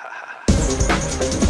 哈哈。